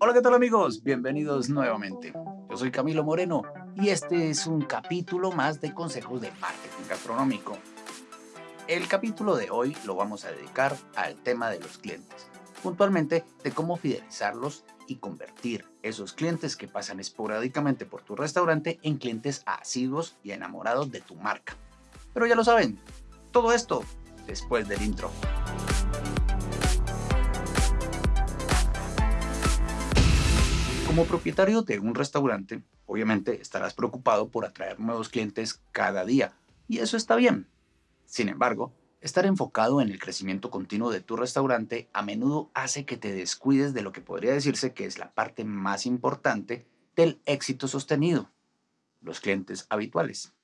Hola, ¿qué tal amigos? Bienvenidos nuevamente. Yo soy Camilo Moreno y este es un capítulo más de consejos de marketing gastronómico. El capítulo de hoy lo vamos a dedicar al tema de los clientes, puntualmente de cómo fidelizarlos y convertir esos clientes que pasan esporádicamente por tu restaurante en clientes asiduos y enamorados de tu marca. Pero ya lo saben, todo esto después del intro. Como propietario de un restaurante, obviamente estarás preocupado por atraer nuevos clientes cada día, y eso está bien. Sin embargo, estar enfocado en el crecimiento continuo de tu restaurante a menudo hace que te descuides de lo que podría decirse que es la parte más importante del éxito sostenido, los clientes habituales.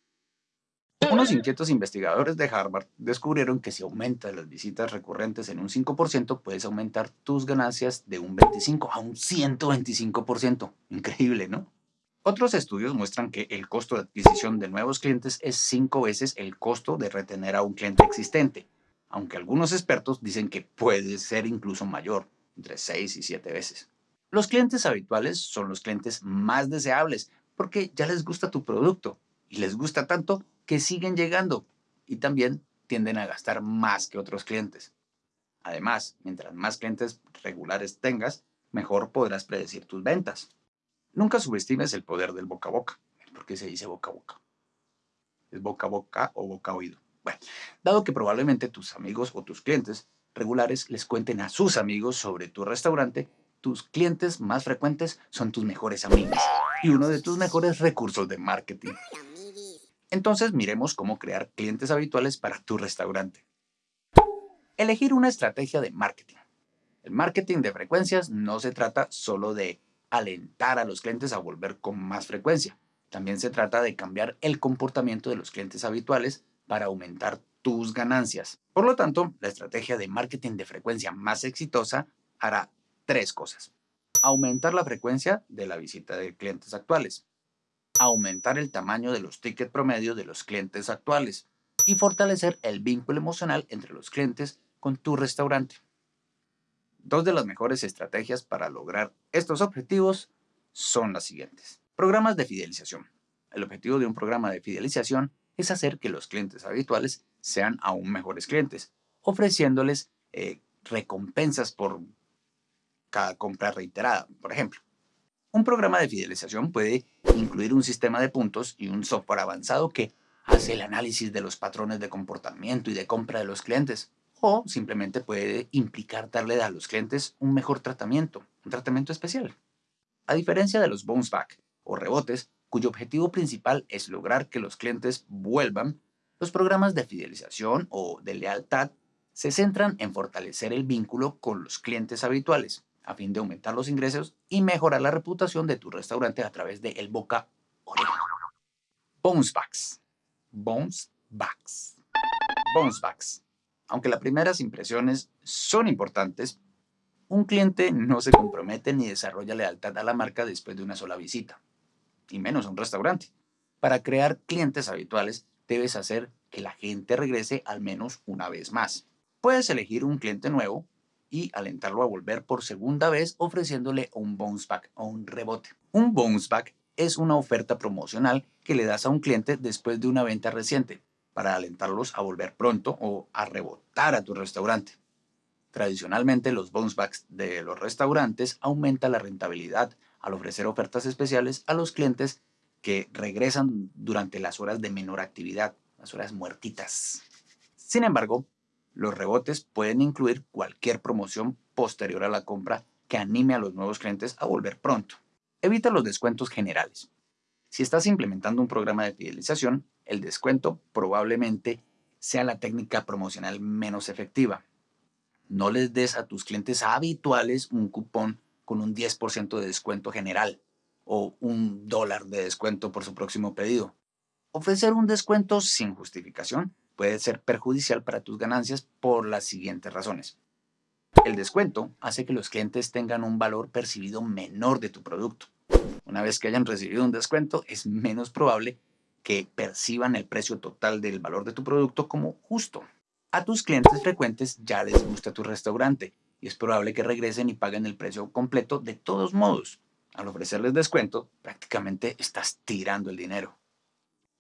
Unos inquietos investigadores de Harvard descubrieron que si aumentas las visitas recurrentes en un 5%, puedes aumentar tus ganancias de un 25 a un 125%. Increíble, ¿no? Otros estudios muestran que el costo de adquisición de nuevos clientes es 5 veces el costo de retener a un cliente existente, aunque algunos expertos dicen que puede ser incluso mayor, entre 6 y 7 veces. Los clientes habituales son los clientes más deseables porque ya les gusta tu producto y les gusta tanto que siguen llegando y también tienden a gastar más que otros clientes. Además, mientras más clientes regulares tengas, mejor podrás predecir tus ventas. Nunca subestimes el poder del boca a boca. ¿Por qué se dice boca a boca? ¿Es boca a boca o boca a oído? Bueno, dado que probablemente tus amigos o tus clientes regulares les cuenten a sus amigos sobre tu restaurante, tus clientes más frecuentes son tus mejores amigos y uno de tus mejores recursos de marketing. Entonces miremos cómo crear clientes habituales para tu restaurante. Elegir una estrategia de marketing. El marketing de frecuencias no se trata solo de alentar a los clientes a volver con más frecuencia. También se trata de cambiar el comportamiento de los clientes habituales para aumentar tus ganancias. Por lo tanto, la estrategia de marketing de frecuencia más exitosa hará tres cosas. Aumentar la frecuencia de la visita de clientes actuales, aumentar el tamaño de los tickets promedio de los clientes actuales y fortalecer el vínculo emocional entre los clientes con tu restaurante. Dos de las mejores estrategias para lograr estos objetivos son las siguientes. Programas de fidelización. El objetivo de un programa de fidelización es hacer que los clientes habituales sean aún mejores clientes, ofreciéndoles eh, recompensas por cada compra reiterada, por ejemplo. Un programa de fidelización puede incluir un sistema de puntos y un software avanzado que hace el análisis de los patrones de comportamiento y de compra de los clientes. O simplemente puede implicar darle a los clientes un mejor tratamiento, un tratamiento especial. A diferencia de los bounce back o rebotes, cuyo objetivo principal es lograr que los clientes vuelvan, los programas de fidelización o de lealtad se centran en fortalecer el vínculo con los clientes habituales, a fin de aumentar los ingresos y mejorar la reputación de tu restaurante a través de el boca oreja. Bounce backs. Bounce backs. Bounce backs. Aunque las primeras impresiones son importantes, un cliente no se compromete ni desarrolla lealtad a la marca después de una sola visita, y menos a un restaurante. Para crear clientes habituales, debes hacer que la gente regrese al menos una vez más. Puedes elegir un cliente nuevo y alentarlo a volver por segunda vez ofreciéndole un bounce back o un rebote. Un bounce back es una oferta promocional que le das a un cliente después de una venta reciente para alentarlos a volver pronto o a rebotar a tu restaurante. Tradicionalmente los bounce backs de los restaurantes aumentan la rentabilidad al ofrecer ofertas especiales a los clientes que regresan durante las horas de menor actividad, las horas muertitas. Sin embargo, los rebotes pueden incluir cualquier promoción posterior a la compra que anime a los nuevos clientes a volver pronto. Evita los descuentos generales. Si estás implementando un programa de fidelización, el descuento probablemente sea la técnica promocional menos efectiva. No les des a tus clientes habituales un cupón con un 10% de descuento general o un dólar de descuento por su próximo pedido. Ofrecer un descuento sin justificación puede ser perjudicial para tus ganancias por las siguientes razones. El descuento hace que los clientes tengan un valor percibido menor de tu producto. Una vez que hayan recibido un descuento, es menos probable que perciban el precio total del valor de tu producto como justo. A tus clientes frecuentes ya les gusta tu restaurante y es probable que regresen y paguen el precio completo de todos modos. Al ofrecerles descuento, prácticamente estás tirando el dinero.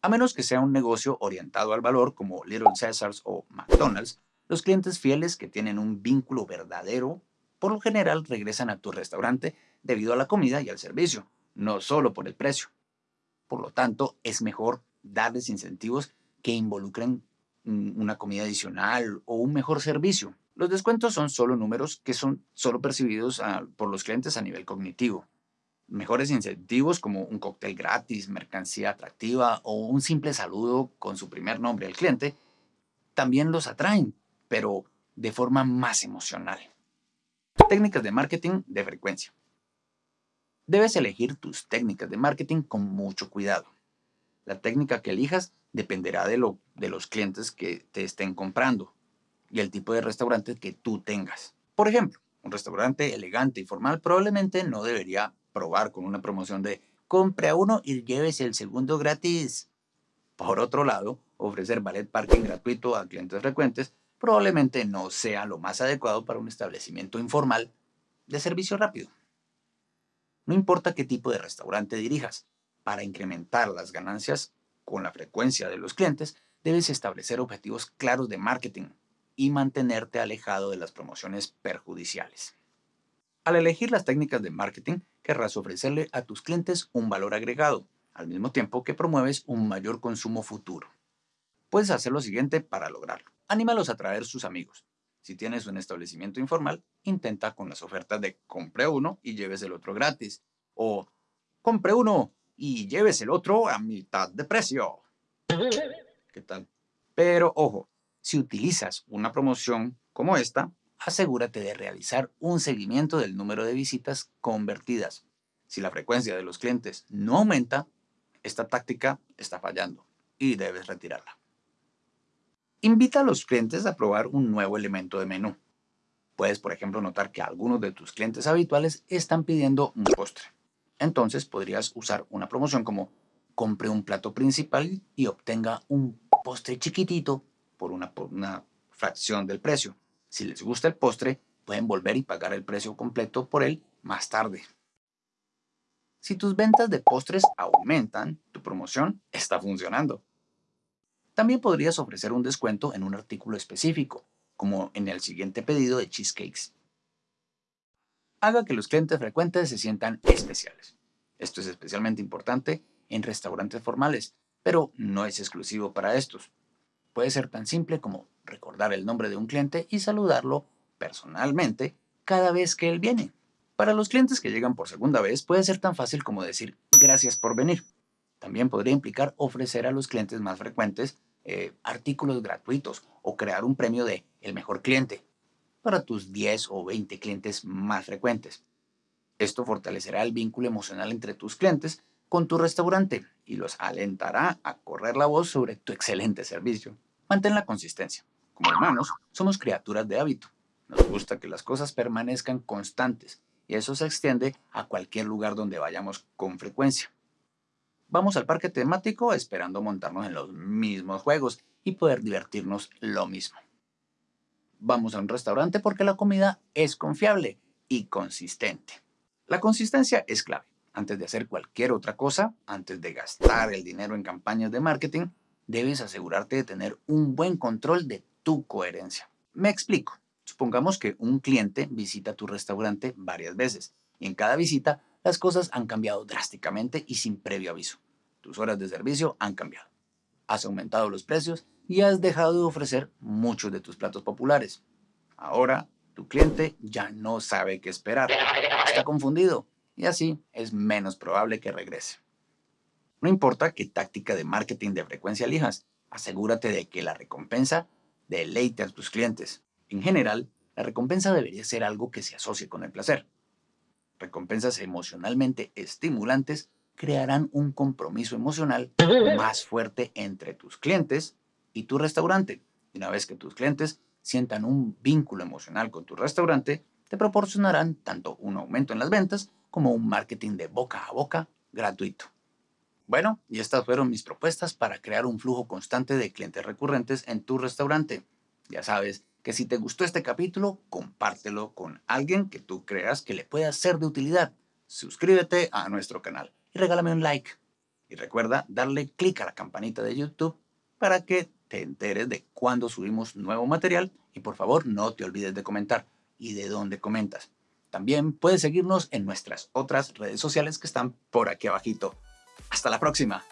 A menos que sea un negocio orientado al valor como Little Caesars o McDonald's, los clientes fieles que tienen un vínculo verdadero, por lo general regresan a tu restaurante debido a la comida y al servicio, no solo por el precio. Por lo tanto, es mejor darles incentivos que involucren una comida adicional o un mejor servicio. Los descuentos son solo números que son solo percibidos ah, por los clientes a nivel cognitivo. Mejores incentivos como un cóctel gratis, mercancía atractiva o un simple saludo con su primer nombre al cliente también los atraen, pero de forma más emocional. Técnicas de marketing de frecuencia. Debes elegir tus técnicas de marketing con mucho cuidado. La técnica que elijas dependerá de, lo, de los clientes que te estén comprando y el tipo de restaurante que tú tengas. Por ejemplo, un restaurante elegante y formal probablemente no debería probar con una promoción de compre a uno y llévese el segundo gratis. Por otro lado, ofrecer ballet parking gratuito a clientes frecuentes probablemente no sea lo más adecuado para un establecimiento informal de servicio rápido. No importa qué tipo de restaurante dirijas, para incrementar las ganancias con la frecuencia de los clientes, debes establecer objetivos claros de marketing y mantenerte alejado de las promociones perjudiciales. Al elegir las técnicas de marketing, querrás ofrecerle a tus clientes un valor agregado, al mismo tiempo que promueves un mayor consumo futuro. Puedes hacer lo siguiente para lograrlo. Anímalos a traer sus amigos. Si tienes un establecimiento informal, intenta con las ofertas de compre uno y lleves el otro gratis. O compre uno y lleves el otro a mitad de precio. ¿Qué tal? Pero ojo, si utilizas una promoción como esta, asegúrate de realizar un seguimiento del número de visitas convertidas. Si la frecuencia de los clientes no aumenta, esta táctica está fallando y debes retirarla. Invita a los clientes a probar un nuevo elemento de menú. Puedes, por ejemplo, notar que algunos de tus clientes habituales están pidiendo un postre. Entonces podrías usar una promoción como compre un plato principal y obtenga un postre chiquitito por una, una fracción del precio. Si les gusta el postre, pueden volver y pagar el precio completo por él más tarde. Si tus ventas de postres aumentan, tu promoción está funcionando. También podrías ofrecer un descuento en un artículo específico, como en el siguiente pedido de cheesecakes haga que los clientes frecuentes se sientan especiales. Esto es especialmente importante en restaurantes formales, pero no es exclusivo para estos. Puede ser tan simple como recordar el nombre de un cliente y saludarlo personalmente cada vez que él viene. Para los clientes que llegan por segunda vez puede ser tan fácil como decir gracias por venir. También podría implicar ofrecer a los clientes más frecuentes eh, artículos gratuitos o crear un premio de el mejor cliente para tus 10 o 20 clientes más frecuentes. Esto fortalecerá el vínculo emocional entre tus clientes con tu restaurante y los alentará a correr la voz sobre tu excelente servicio. Mantén la consistencia. Como humanos, somos criaturas de hábito. Nos gusta que las cosas permanezcan constantes y eso se extiende a cualquier lugar donde vayamos con frecuencia. Vamos al parque temático esperando montarnos en los mismos juegos y poder divertirnos lo mismo vamos a un restaurante porque la comida es confiable y consistente. La consistencia es clave. Antes de hacer cualquier otra cosa, antes de gastar el dinero en campañas de marketing, debes asegurarte de tener un buen control de tu coherencia. Me explico. Supongamos que un cliente visita tu restaurante varias veces y en cada visita las cosas han cambiado drásticamente y sin previo aviso. Tus horas de servicio han cambiado. Has aumentado los precios y has dejado de ofrecer muchos de tus platos populares. Ahora, tu cliente ya no sabe qué esperar, está confundido y así es menos probable que regrese. No importa qué táctica de marketing de frecuencia elijas, asegúrate de que la recompensa deleite a tus clientes. En general, la recompensa debería ser algo que se asocie con el placer. Recompensas emocionalmente estimulantes crearán un compromiso emocional más fuerte entre tus clientes y tu restaurante. Y una vez que tus clientes sientan un vínculo emocional con tu restaurante, te proporcionarán tanto un aumento en las ventas como un marketing de boca a boca gratuito. Bueno, y estas fueron mis propuestas para crear un flujo constante de clientes recurrentes en tu restaurante. Ya sabes que si te gustó este capítulo, compártelo con alguien que tú creas que le pueda ser de utilidad. Suscríbete a nuestro canal y regálame un like. Y recuerda darle clic a la campanita de YouTube para que te enteres de cuando subimos nuevo material y por favor no te olvides de comentar y de dónde comentas. También puedes seguirnos en nuestras otras redes sociales que están por aquí abajito. Hasta la próxima.